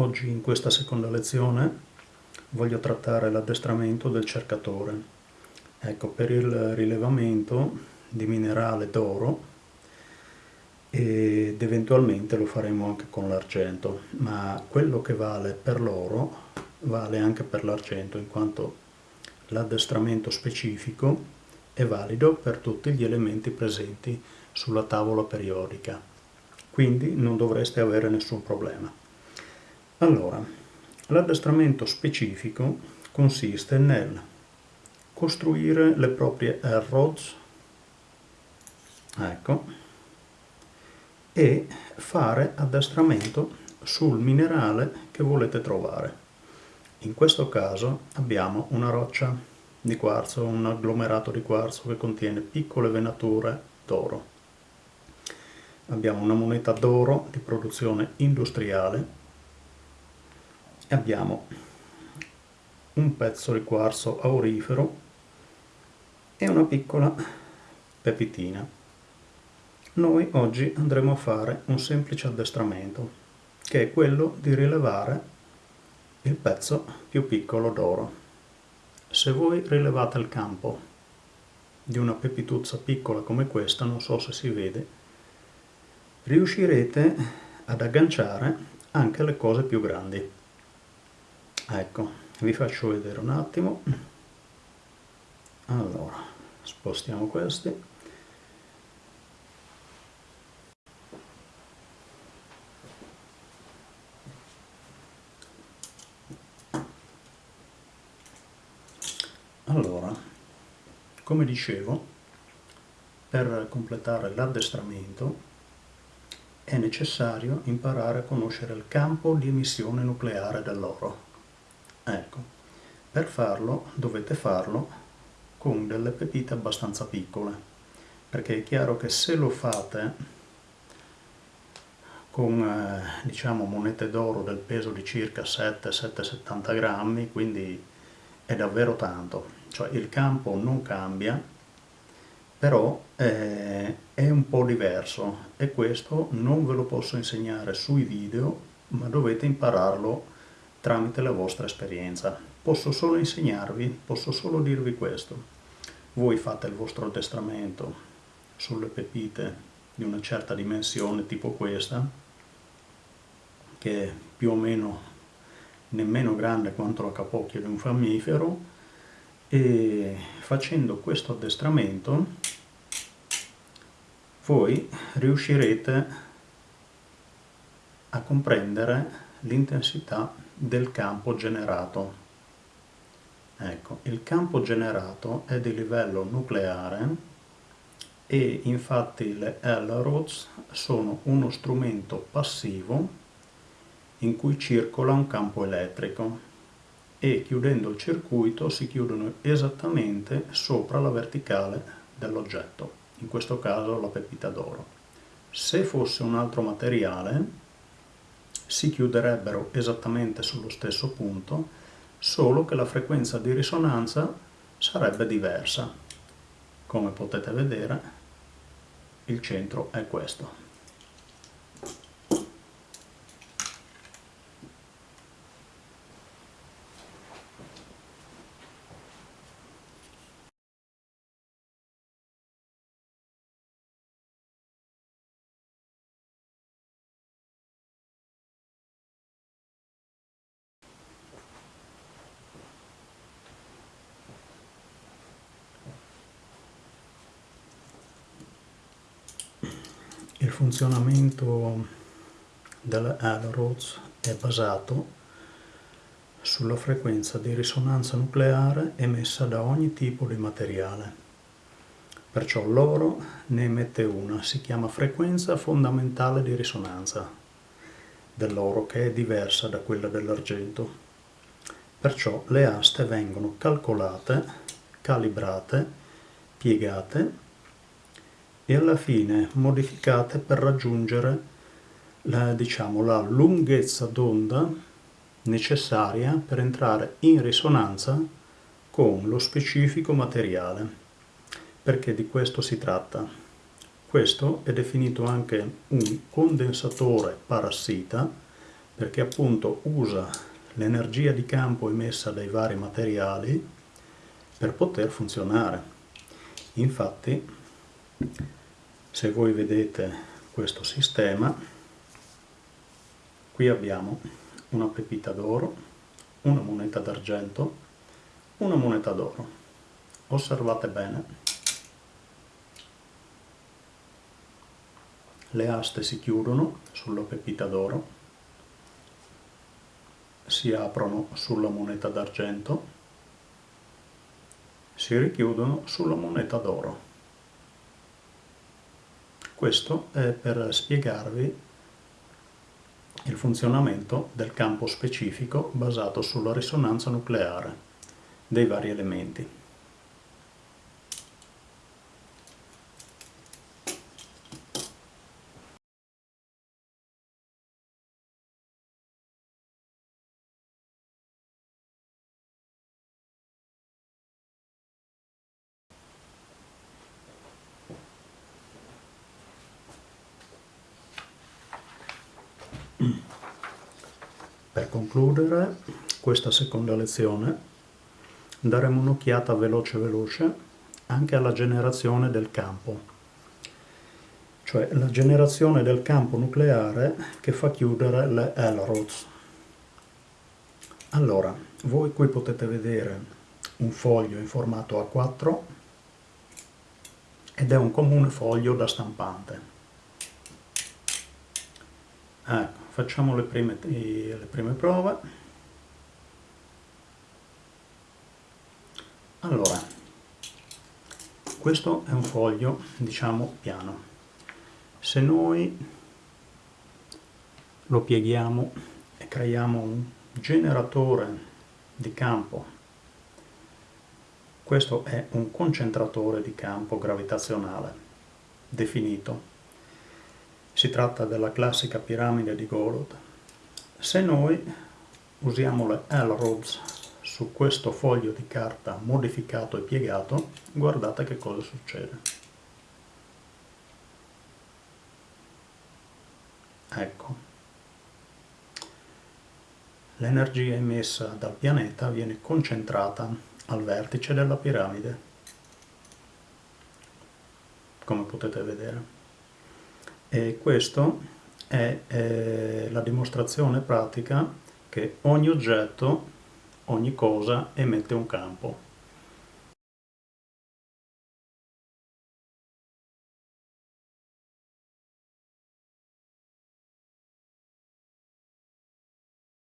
Oggi in questa seconda lezione voglio trattare l'addestramento del cercatore. Ecco, per il rilevamento di minerale d'oro ed eventualmente lo faremo anche con l'argento, ma quello che vale per l'oro vale anche per l'argento, in quanto l'addestramento specifico è valido per tutti gli elementi presenti sulla tavola periodica, quindi non dovreste avere nessun problema. Allora, l'addestramento specifico consiste nel costruire le proprie air rods, ecco, e fare addestramento sul minerale che volete trovare. In questo caso abbiamo una roccia di quarzo, un agglomerato di quarzo che contiene piccole venature d'oro. Abbiamo una moneta d'oro di produzione industriale abbiamo un pezzo di quarzo aurifero e una piccola pepitina. Noi oggi andremo a fare un semplice addestramento, che è quello di rilevare il pezzo più piccolo d'oro. Se voi rilevate il campo di una pepituzza piccola come questa, non so se si vede, riuscirete ad agganciare anche le cose più grandi ecco vi faccio vedere un attimo. Allora spostiamo questi. Allora come dicevo per completare l'addestramento è necessario imparare a conoscere il campo di emissione nucleare dell'oro Ecco, per farlo dovete farlo con delle pepite abbastanza piccole, perché è chiaro che se lo fate con eh, diciamo monete d'oro del peso di circa 7-7,70 grammi, quindi è davvero tanto, cioè il campo non cambia, però eh, è un po' diverso e questo non ve lo posso insegnare sui video, ma dovete impararlo tramite la vostra esperienza. Posso solo insegnarvi, posso solo dirvi questo. Voi fate il vostro addestramento sulle pepite di una certa dimensione tipo questa, che è più o meno nemmeno grande quanto la capocchia di un mammifero, e facendo questo addestramento voi riuscirete a comprendere l'intensità del campo generato. Ecco, il campo generato è di livello nucleare e infatti le L-rods sono uno strumento passivo in cui circola un campo elettrico e chiudendo il circuito si chiudono esattamente sopra la verticale dell'oggetto, in questo caso la pepita d'oro. Se fosse un altro materiale si chiuderebbero esattamente sullo stesso punto, solo che la frequenza di risonanza sarebbe diversa. Come potete vedere, il centro è questo. Funzionamento delle Alrods è basato sulla frequenza di risonanza nucleare emessa da ogni tipo di materiale. Perciò l'oro ne emette una, si chiama frequenza fondamentale di risonanza dell'oro che è diversa da quella dell'argento. Perciò le aste vengono calcolate, calibrate, piegate e alla fine modificate per raggiungere la, diciamo, la lunghezza d'onda necessaria per entrare in risonanza con lo specifico materiale, perché di questo si tratta. Questo è definito anche un condensatore parassita perché appunto usa l'energia di campo emessa dai vari materiali per poter funzionare. Infatti, se voi vedete questo sistema, qui abbiamo una pepita d'oro, una moneta d'argento, una moneta d'oro. Osservate bene. Le aste si chiudono sulla pepita d'oro si aprono sulla moneta d'argento, si richiudono sulla moneta d'oro. Questo è per spiegarvi il funzionamento del campo specifico basato sulla risonanza nucleare dei vari elementi. Per concludere questa seconda lezione daremo un'occhiata veloce veloce anche alla generazione del campo, cioè la generazione del campo nucleare che fa chiudere le L-rods. Allora, voi qui potete vedere un foglio in formato A4 ed è un comune foglio da stampante. Ecco, facciamo le prime, le prime prove. Allora, questo è un foglio, diciamo, piano. Se noi lo pieghiamo e creiamo un generatore di campo, questo è un concentratore di campo gravitazionale definito si tratta della classica piramide di Golod. Se noi usiamo le L-rods su questo foglio di carta modificato e piegato, guardate che cosa succede. Ecco, l'energia emessa dal pianeta viene concentrata al vertice della piramide, come potete vedere. E questa è eh, la dimostrazione pratica che ogni oggetto, ogni cosa emette un campo.